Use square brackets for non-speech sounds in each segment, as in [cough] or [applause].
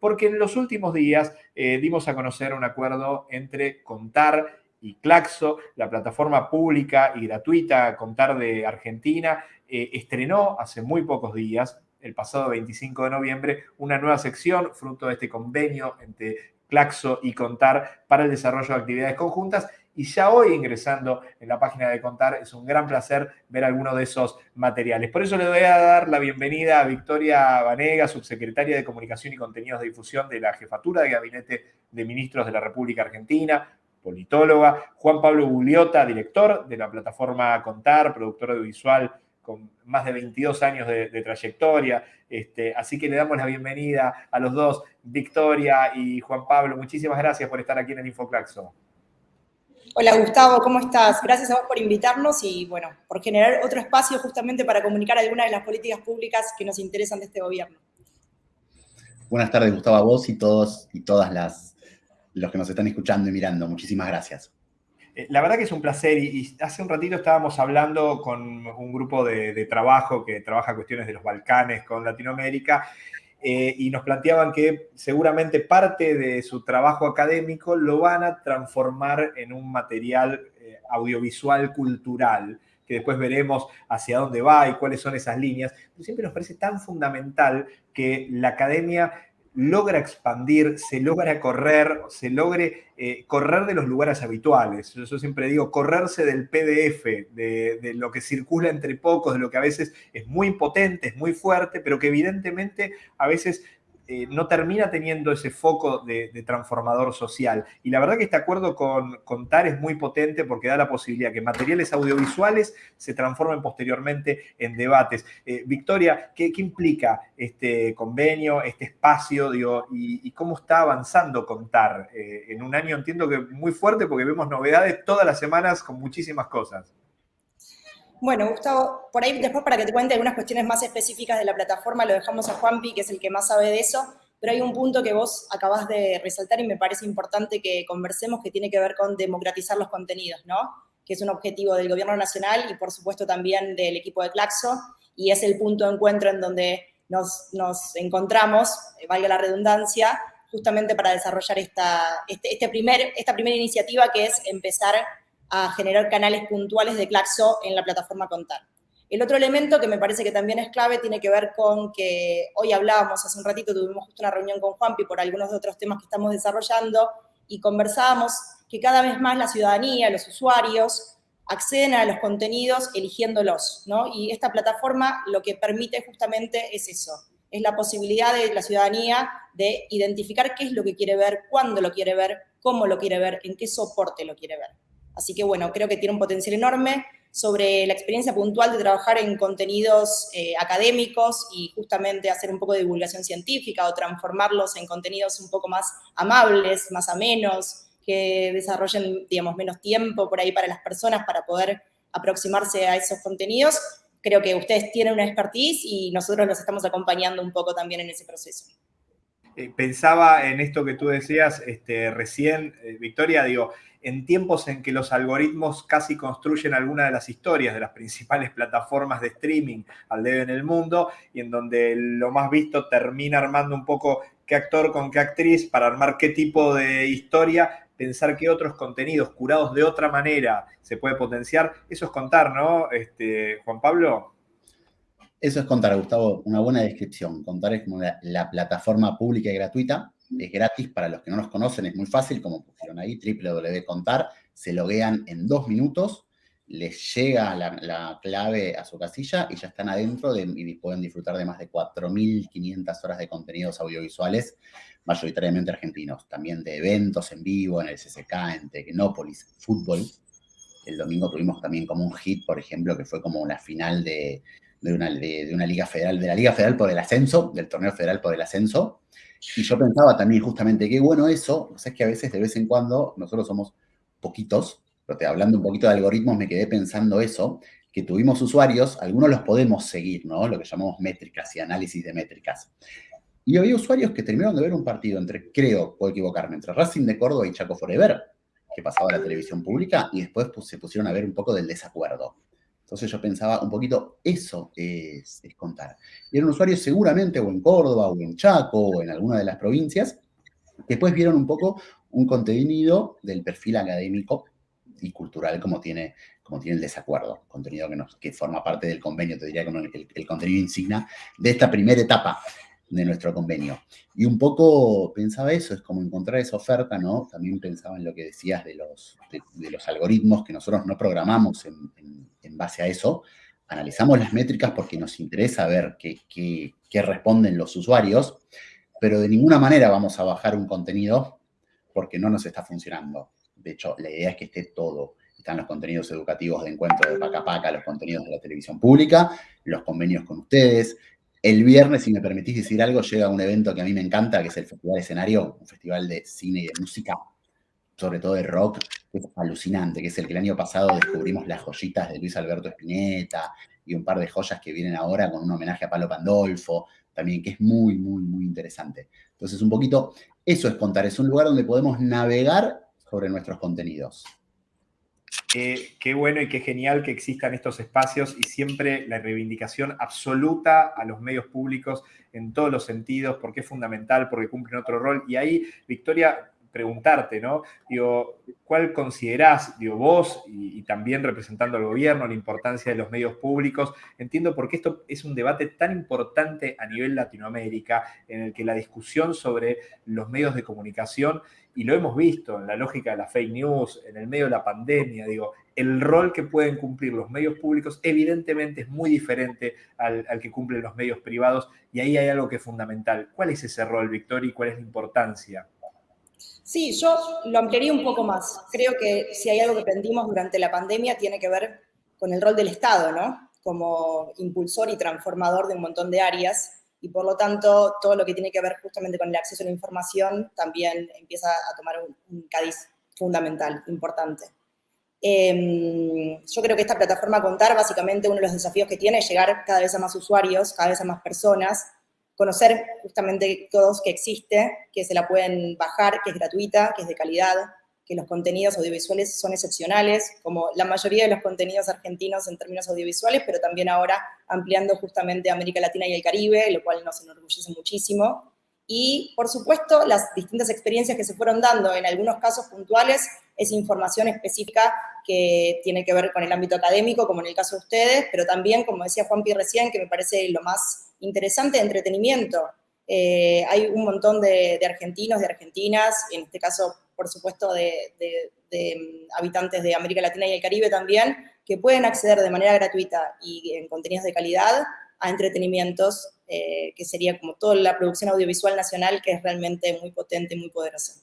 porque en los últimos días eh, dimos a conocer un acuerdo entre Contar y Claxo, la plataforma pública y gratuita Contar de Argentina, eh, estrenó hace muy pocos días, el pasado 25 de noviembre, una nueva sección fruto de este convenio entre Claxo y Contar para el desarrollo de actividades conjuntas. Y ya hoy ingresando en la página de Contar es un gran placer ver algunos de esos materiales. Por eso le voy a dar la bienvenida a Victoria Vanega, subsecretaria de Comunicación y Contenidos de Difusión de la Jefatura de Gabinete de Ministros de la República Argentina, politóloga, Juan Pablo Bugliota, director de la plataforma Contar, productor audiovisual con más de 22 años de, trayectoria. Este, así que le damos la bienvenida a los dos, Victoria y Juan Pablo. Muchísimas gracias por estar aquí en el Infoclaxo. Hola Gustavo, ¿cómo estás? Gracias a vos por invitarnos y bueno, por generar otro espacio justamente para comunicar algunas de las políticas públicas que nos interesan de este gobierno. Buenas tardes Gustavo, a vos y todos y todas las los que nos están escuchando y mirando. Muchísimas gracias. Eh, la verdad que es un placer y, hace un ratito estábamos hablando con un grupo de, trabajo que trabaja cuestiones de los Balcanes con Latinoamérica eh, y nos planteaban que seguramente parte de su trabajo académico lo van a transformar en un material eh, audiovisual cultural que después veremos hacia dónde va y cuáles son esas líneas. Siempre nos parece tan fundamental que la academia logra expandir, se logra correr, se logre eh, correr de los lugares habituales. Yo, siempre digo, correrse del PDF, de, de, lo que circula entre pocos, de lo que a veces es muy potente, es muy fuerte, pero que evidentemente a veces eh, no termina teniendo ese foco de, transformador social. Y la verdad que este acuerdo con, con, TAR es muy potente porque da la posibilidad que materiales audiovisuales se transformen posteriormente en debates. Eh, Victoria, ¿qué, implica este convenio, este espacio, y, cómo está avanzando con TAR? Eh, en un año entiendo que muy fuerte porque vemos novedades todas las semanas con muchísimas cosas. Bueno, Gustavo, por ahí después para que te cuente algunas cuestiones más específicas de la plataforma, lo dejamos a Juanpi, que es el que más sabe de eso, pero hay un punto que vos acabás de resaltar y me parece importante que conversemos, que tiene que ver con democratizar los contenidos, ¿no? Que es un objetivo del gobierno nacional y por supuesto también del equipo de Claxo, y es el punto de encuentro en donde nos, encontramos, eh, valga la redundancia, justamente para desarrollar esta, este, este primer, esta primera iniciativa que es empezar a generar canales puntuales de Claxo en la plataforma Contar. El otro elemento que me parece que también es clave tiene que ver con que hoy hablábamos, hace un ratito tuvimos justo una reunión con Juanpi por algunos de otros temas que estamos desarrollando y conversábamos que cada vez más la ciudadanía, los usuarios, acceden a los contenidos eligiéndolos, ¿no? Y esta plataforma lo que permite justamente es eso, es la posibilidad de la ciudadanía de identificar qué es lo que quiere ver, cuándo lo quiere ver, cómo lo quiere ver, en qué soporte lo quiere ver. Así que bueno, creo que tiene un potencial enorme sobre la experiencia puntual de trabajar en contenidos eh, académicos y justamente hacer un poco de divulgación científica o transformarlos en contenidos un poco más amables, más amenos, que desarrollen, digamos, menos tiempo por ahí para las personas para poder aproximarse a esos contenidos. Creo que ustedes tienen una expertise y nosotros los estamos acompañando un poco también en ese proceso. Eh, pensaba en esto que tú decías este, recién, eh, Victoria, digo, en tiempos en que los algoritmos casi construyen alguna de las historias de las principales [laughs] plataformas de streaming al debe en el mundo y en donde lo más visto termina armando un poco qué actor con qué actriz para armar qué tipo de historia, pensar que otros contenidos curados de otra manera se puede potenciar, eso es contar, ¿no? Este, Juan Pablo. Eso es contar, Gustavo, una buena descripción. Contar es como la plataforma pública y gratuita es gratis para los que no nos conocen, es muy fácil, como pusieron ahí, www.contar, se loguean en dos minutos, les llega la, clave a su casilla y ya están adentro y pueden disfrutar de más de 4.500 horas de contenidos audiovisuales, mayoritariamente argentinos, también de eventos en vivo, en el CCK, en Tecnópolis, fútbol. El domingo tuvimos también como un hit, por ejemplo, que fue como la final de, una, de una liga federal, de la Liga Federal por el ascenso, del torneo federal por el ascenso, y yo pensaba también justamente qué bueno eso, o sea, es que a veces de vez en cuando nosotros somos poquitos, pero hablando un poquito de algoritmos me quedé pensando eso, que tuvimos usuarios, algunos los podemos seguir, ¿no? Lo que llamamos métricas y análisis de métricas. Y había usuarios que terminaron de ver un partido entre, creo, puedo equivocarme, entre Racing de Córdoba y Chaco Forever, que pasaba a la televisión pública, y después pues, se pusieron a ver un poco del desacuerdo. Entonces yo pensaba un poquito, eso es, contar. Y eran usuarios seguramente o en Córdoba o en Chaco o en alguna de las provincias, que después vieron un poco un contenido del perfil académico y cultural como tiene, como tiene el desacuerdo, contenido que, forma parte del convenio, te diría como el, el contenido insignia de esta primera etapa de nuestro convenio. Y un poco pensaba eso, es como encontrar esa oferta, ¿no? También pensaba en lo que decías de los, de, los algoritmos que nosotros no programamos en, base a eso, analizamos las métricas porque nos interesa ver qué, qué, responden los usuarios, pero de ninguna manera vamos a bajar un contenido porque no nos está funcionando. De hecho, la idea es que esté todo. Están los contenidos educativos de encuentro de Paca Paca, los contenidos de la televisión pública, los convenios con ustedes, el viernes, si me permitís decir algo, llega un evento que a mí me encanta, que es el Festival Escenario, un festival de cine y de música, sobre todo de rock, que es alucinante, que es el que el año pasado descubrimos las joyitas de Luis Alberto Spinetta y un par de joyas que vienen ahora con un homenaje a Palo Pandolfo, también, que es muy, muy, muy interesante. Entonces, un poquito, eso es contar, es un lugar donde podemos navegar sobre nuestros contenidos. Qué bueno y qué genial que existan estos espacios y siempre la reivindicación absoluta a los medios públicos en todos los sentidos, porque es fundamental, porque cumplen otro rol. Y ahí, Victoria, preguntarte, ¿no? Digo, ¿cuál considerás, digo, vos y, también representando al gobierno, la importancia de los medios públicos? Entiendo por qué esto es un debate tan importante a nivel Latinoamérica, en el que la discusión sobre los medios de comunicación, y lo hemos visto en la lógica de la fake news, en el medio de la pandemia, digo, el rol que pueden cumplir los medios públicos evidentemente es muy diferente al, al que cumplen los medios privados, y ahí hay algo que es fundamental. ¿Cuál es ese rol, Victoria, y cuál es la importancia? Sí, yo lo ampliaría un poco más. Creo que si hay algo que aprendimos durante la pandemia tiene que ver con el rol del Estado, ¿no? Como impulsor y transformador de un montón de áreas y por lo tanto todo lo que tiene que ver justamente con el acceso a la información también empieza a tomar un, cadiz fundamental, importante. Em, yo creo que esta plataforma Contar, básicamente uno de los desafíos que tiene es llegar cada vez a más usuarios, cada vez a más personas, conocer justamente todos que existe, que se la pueden bajar, que es gratuita, que es de calidad, que los contenidos audiovisuales son excepcionales, como la mayoría de los contenidos argentinos en términos audiovisuales, pero también ahora ampliando justamente América Latina y el Caribe, lo cual nos enorgullece muchísimo. Y, por supuesto, las distintas experiencias que se fueron dando, en algunos casos puntuales, es información específica que tiene que ver con el ámbito académico, como en el caso de ustedes, pero también, como decía Juan Pi recién, que me parece lo más interesante entretenimiento. Eh, hay un montón de, argentinos, de argentinas, en este caso, por supuesto, de, mm, habitantes de América Latina y el Caribe también, que pueden acceder de manera gratuita y en contenidos de calidad a entretenimientos, eh, que sería como toda la producción audiovisual nacional, que es realmente muy potente muy poderosa.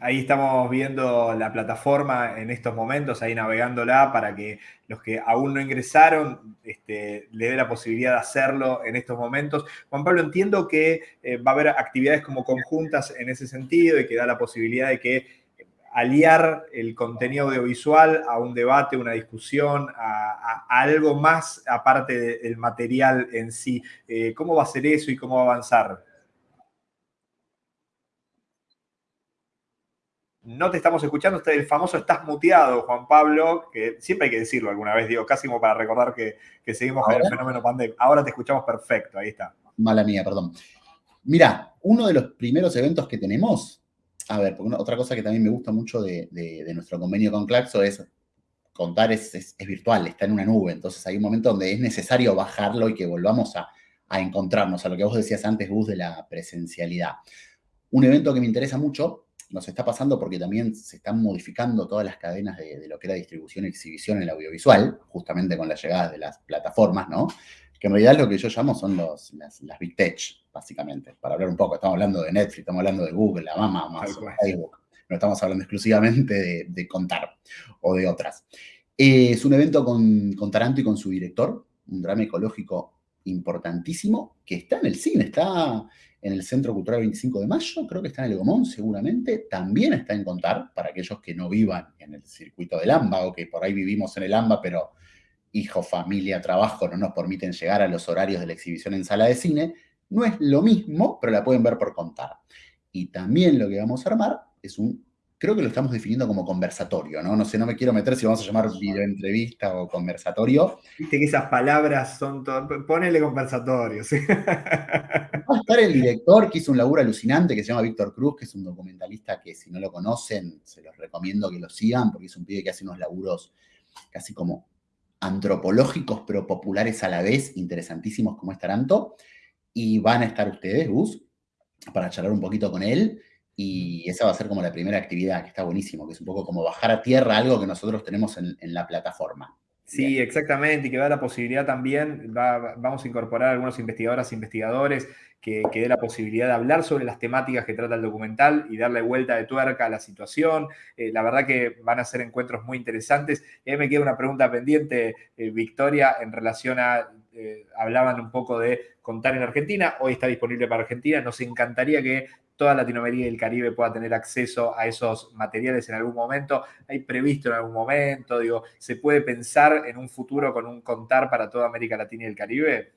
Ahí estamos viendo la plataforma en estos momentos, ahí navegándola para que los que aún no ingresaron este, le dé la posibilidad de hacerlo en estos momentos. Juan Pablo, entiendo que eh, va a haber actividades como conjuntas en ese sentido y que da la posibilidad de que aliar el contenido audiovisual a un debate, una discusión, a, algo más aparte del material en sí. Eh, ¿Cómo va a ser eso y cómo va a avanzar? no te estamos escuchando, el famoso estás muteado, Juan Pablo, que siempre hay que decirlo alguna vez, digo, casi como para recordar que, seguimos con el fenómeno pandemia. Ahora te escuchamos perfecto, ahí está. Mala mía, perdón. Mira, uno de los primeros eventos que tenemos, a ver, otra cosa que también me gusta mucho de, nuestro convenio con Claxo es contar es, virtual, está en una nube, entonces hay un momento donde es necesario bajarlo y que volvamos a, encontrarnos, a lo que vos decías antes, Gus, de la presencialidad. Un evento que me interesa mucho nos está pasando porque también se están modificando todas las cadenas de, lo que era distribución y exhibición en el audiovisual, justamente con la llegada de las plataformas, ¿no? Que en realidad lo que yo llamo son los, las, Big Tech, básicamente. Para hablar un poco, estamos hablando de Netflix, estamos hablando de Google, la Mama, Facebook. No estamos hablando exclusivamente de, Contar o de otras. Eh, es un evento con, con Taranto y con su director, un drama ecológico importantísimo que está en el cine, está en el Centro Cultural 25 de Mayo, creo que está en el Gomón seguramente, también está en Contar, para aquellos que no vivan en el circuito del AMBA o que por ahí vivimos en el AMBA, pero hijo, familia, trabajo no nos permiten llegar a los horarios de la exhibición en sala de cine, no es lo mismo, pero la pueden ver por Contar. Y también lo que vamos a armar es un creo que lo estamos definiendo como conversatorio, ¿no? No sé, no me quiero meter si vamos a llamar videoentrevista o conversatorio. Viste que esas palabras son todo, ponele conversatorio, ¿sí? Va a estar el director que hizo un laburo alucinante que se llama Víctor Cruz, que es un documentalista que si no lo conocen, se los recomiendo que lo sigan, porque es un pibe que hace unos laburos casi como antropológicos, pero populares a la vez, interesantísimos como es Taranto. Y van a estar ustedes, Gus, para charlar un poquito con él. Y esa va a ser como la primera actividad, que está buenísimo, que es un poco como bajar a tierra algo que nosotros tenemos en, la plataforma. Sí, exactamente, y que da la posibilidad también, vamos a incorporar a algunos investigadoras e investigadores que, que dé la posibilidad de hablar sobre las temáticas que trata el documental y darle vuelta de tuerca a la situación. Eh, la verdad que van a ser encuentros muy interesantes. Y ahí me queda una pregunta pendiente, eh, Victoria, en relación a, eh, hablaban un poco de contar en Argentina, hoy está disponible para Argentina, nos encantaría que toda Latinoamérica y el Caribe pueda tener acceso a esos materiales en algún momento. ¿Hay previsto en algún momento? Digo, ¿se puede pensar en un futuro con un contar para toda América Latina y el Caribe?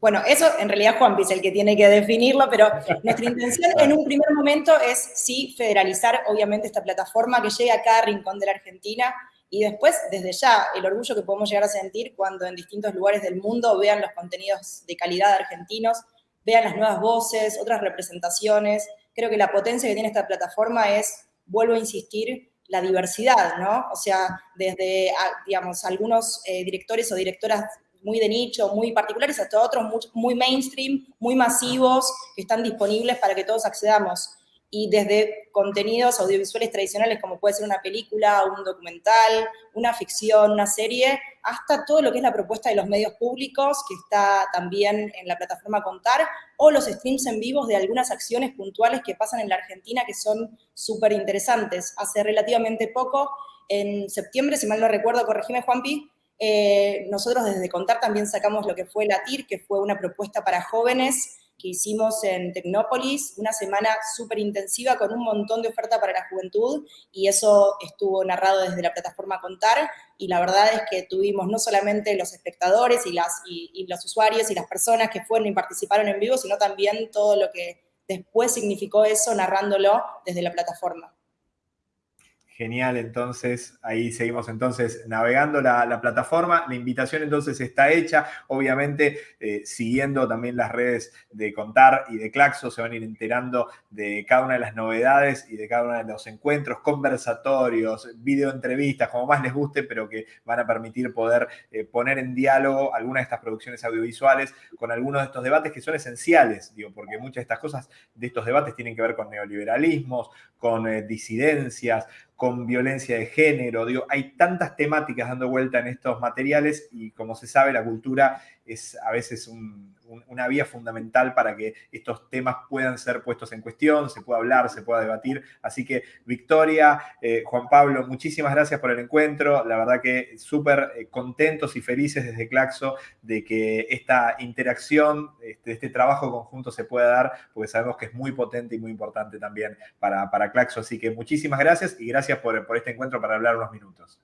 Bueno, eso en realidad Juan es el que tiene que definirlo, pero nuestra intención en un primer momento es sí federalizar obviamente esta plataforma que llegue a cada rincón de la Argentina y después desde ya el orgullo que podemos llegar a sentir cuando en distintos lugares del mundo vean los contenidos de calidad argentinos vean las nuevas voces, otras representaciones. Creo que la potencia que tiene esta plataforma es, vuelvo a insistir, la diversidad, ¿no? O sea, desde, digamos, algunos eh, directores o directoras muy de nicho, muy particulares, hasta otros muy, muy mainstream, muy masivos, que están disponibles para que todos accedamos y desde contenidos audiovisuales tradicionales como puede ser una película, un documental, una ficción, una serie, hasta todo lo que es la propuesta de los medios públicos, que está también en la plataforma Contar, o los streams en vivos de algunas acciones puntuales que pasan en la Argentina que son súper interesantes. Hace relativamente poco, en septiembre, si mal no recuerdo, corregime Juanpi, eh, nosotros desde Contar también sacamos lo que fue la TIR, que fue una propuesta para jóvenes que hicimos en Tecnópolis, una semana súper intensiva con un montón de oferta para la juventud y eso estuvo narrado desde la plataforma Contar y la verdad es que tuvimos no solamente los espectadores y los usuarios y las personas que fueron y participaron en vivo, sino también todo lo que después significó eso narrándolo desde la plataforma. Genial, entonces ahí seguimos entonces navegando la, plataforma. La invitación entonces está hecha, obviamente eh, siguiendo también las redes de Contar y de Claxo, se van a ir enterando de cada una de las novedades y de cada uno de los encuentros, conversatorios, videoentrevistas, como más les guste, pero que van a permitir poder eh, poner en diálogo algunas de estas producciones audiovisuales con algunos de estos debates que son esenciales, digo, porque muchas de estas cosas, de estos debates tienen que ver con neoliberalismos, con eh, disidencias, con violencia de género. Digo, hay tantas temáticas dando vuelta en estos materiales y como se sabe, la cultura es a veces una vía fundamental para que estos temas puedan ser puestos en cuestión, se pueda hablar, se pueda debatir. Así que, Victoria, eh, Juan Pablo, muchísimas gracias por el encuentro. La verdad que súper eh, contentos y felices desde Claxo de que esta interacción, este, este, trabajo conjunto se pueda dar, porque sabemos que es muy potente y muy importante también para, para Claxo. Así que muchísimas gracias y gracias por, por este encuentro para hablar unos minutos.